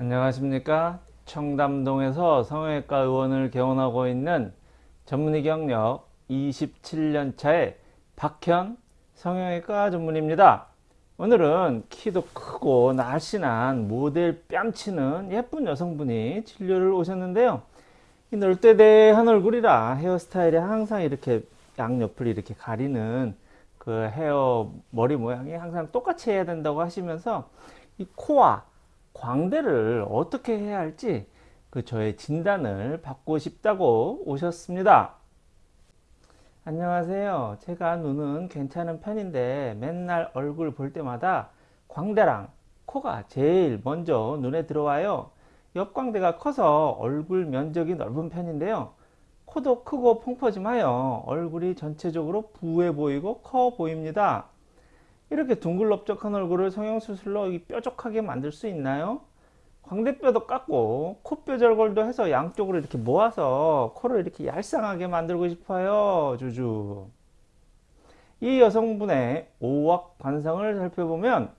안녕하십니까? 청담동에서 성형외과 의원을 개원하고 있는 전문의 경력 27년차의 박현 성형외과 전문입니다. 오늘은 키도 크고 날씬한 모델 뺨치는 예쁜 여성분이 진료를 오셨는데요. 이 널대대한 얼굴이라 헤어스타일이 항상 이렇게 양옆을 이렇게 가리는 그 헤어 머리 모양이 항상 똑같이 해야 된다고 하시면서 이 코와 광대를 어떻게 해야 할지 그 저의 진단을 받고 싶다고 오셨습니다. 안녕하세요. 제가 눈은 괜찮은 편인데 맨날 얼굴 볼 때마다 광대랑 코가 제일 먼저 눈에 들어와요. 옆광대가 커서 얼굴 면적이 넓은 편인데요. 코도 크고 펑퍼짐하여 얼굴이 전체적으로 부해 보이고 커 보입니다. 이렇게 둥글럽적한 얼굴을 성형수술로 뾰족하게 만들 수 있나요? 광대뼈도 깎고 코뼈 절골도 해서 양쪽으로 이렇게 모아서 코를 이렇게 얄쌍하게 만들고 싶어요 주주 이 여성분의 오악 관상을 살펴보면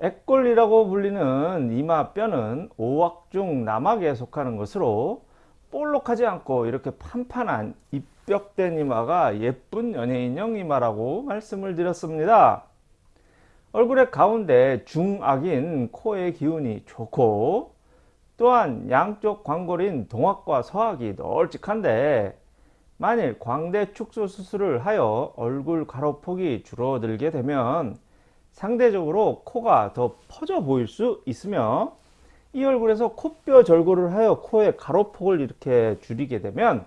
액골이라고 불리는 이마뼈는 오악 중 남악에 속하는 것으로 볼록하지 않고 이렇게 판판한 입벽된 이마가 예쁜 연예인형 이마라고 말씀을 드렸습니다. 얼굴의 가운데 중악인 코의 기운이 좋고 또한 양쪽 광골인 동악과 서악이 널찍한데 만일 광대 축소 수술을 하여 얼굴 가로폭이 줄어들게 되면 상대적으로 코가 더 퍼져 보일 수 있으며 이 얼굴에서 코뼈 절골을 하여 코의 가로폭을 이렇게 줄이게 되면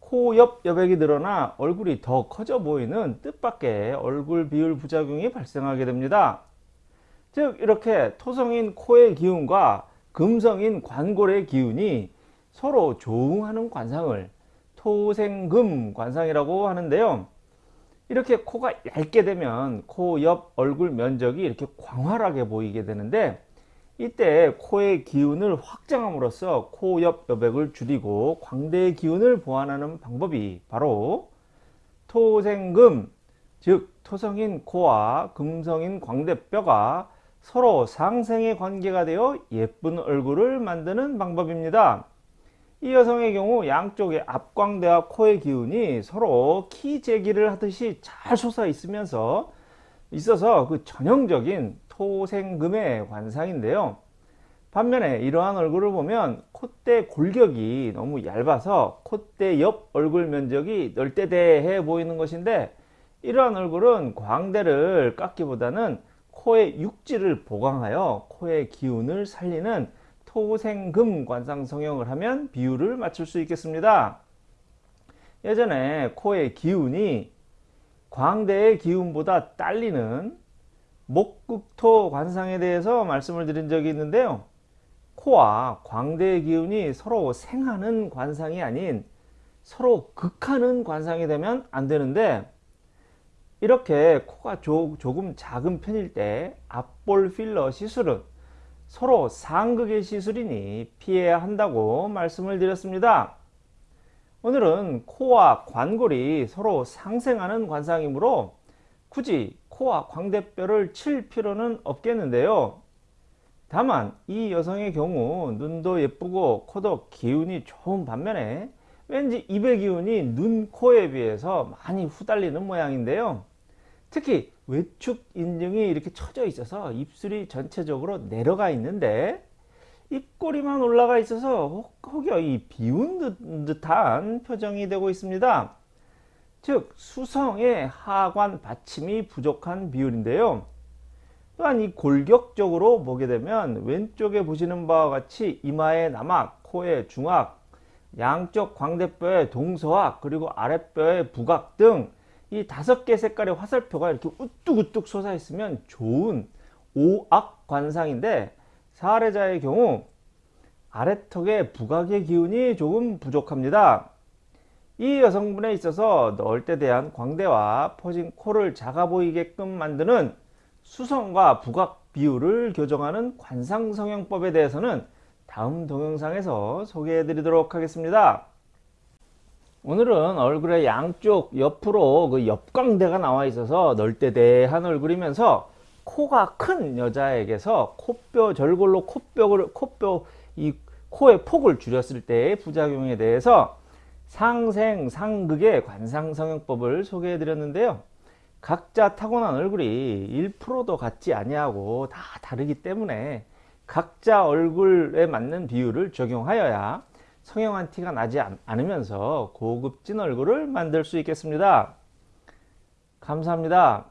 코 옆 여백이 늘어나 얼굴이 더 커져 보이는 뜻밖의 얼굴 비율 부작용이 발생하게 됩니다. 즉 이렇게 토성인 코의 기운과 금성인 관골의 기운이 서로 조응하는 관상을 토생금 관상이라고 하는데요. 이렇게 코가 얇게 되면 코 옆 얼굴 면적이 이렇게 광활하게 보이게 되는데 이때 코의 기운을 확장함으로써 코 옆 여백을 줄이고 광대의 기운을 보완하는 방법이 바로 토생금 즉 토성인 코와 금성인 광대뼈가 서로 상생의 관계가 되어 예쁜 얼굴을 만드는 방법입니다. 이 여성의 경우 양쪽의 앞광대와 코의 기운이 서로 키재기를 하듯이 잘 솟아 있으면서 있어서 그 전형적인 토생금의 관상인데요. 반면에 이러한 얼굴을 보면 콧대 골격이 너무 얇아서 콧대 옆 얼굴 면적이 널대대해 보이는 것인데 이러한 얼굴은 광대를 깎기보다는 코의 육지를 보강하여 코의 기운을 살리는 토생금 관상 성형을 하면 비율을 맞출 수 있겠습니다. 예전에 코의 기운이 광대의 기운보다 딸리는 목극토 관상에 대해서 말씀을 드린 적이 있는데요. 코와 광대의 기운이 서로 생하는 관상이 아닌 서로 극하는 관상이 되면 안 되는데 이렇게 코가 조, 금 작은 편일 때 앞볼 필러 시술은 서로 상극의 시술이니 피해야 한다고 말씀을 드렸습니다. 오늘은 코와 관골이 서로 상생하는 관상이므로 굳이 코와 광대뼈를 칠 필요는 없겠는데요. 다만 이 여성의 경우 눈도 예쁘고 코도 기운이 좋은 반면에 왠지 입의 기운이 눈, 코에 비해서 많이 후달리는 모양인데요. 특히 외축 인중이 이렇게 처져 있어서 입술이 전체적으로 내려가 있는데 입꼬리만 올라가 있어서 혹여 이 비운 듯한 표정이 되고 있습니다. 즉 수성의 하관 받침이 부족한 비율인데요. 또한 이 골격적으로 보게 되면 왼쪽에 보시는 바와 같이 이마의 남악, 코의 중악, 양쪽 광대뼈의 동서악, 그리고 아랫뼈의 부각 등 이 다섯 개 색깔의 화살표가 이렇게 우뚝우뚝 솟아 있으면 좋은 오악 관상인데 사례자의 경우 아래턱의 부각의 기운이 조금 부족합니다. 이 여성분에 있어서 넣을 때 대한 광대와 퍼진 코를 작아 보이게끔 만드는 수성과 부각 비율을 교정하는 관상성형법에 대해서는 다음 동영상에서 소개해 드리도록 하겠습니다. 오늘은 얼굴의 양쪽 옆으로 그 옆광대가 나와 있어서 널대대한 얼굴이면서 코가 큰 여자에게서 코뼈 절골로 코뼈를 코뼈 이 코의 폭을 줄였을 때의 부작용에 대해서 상생 상극의 관상성형법을 소개해 드렸는데요. 각자 타고난 얼굴이 1%도 같지 아니하고 다 다르기 때문에 각자 얼굴에 맞는 비율을 적용하여야 성형한 티가 나지 않- 않으면서 고급진 얼굴을 만들 수 있겠습니다. 감사합니다.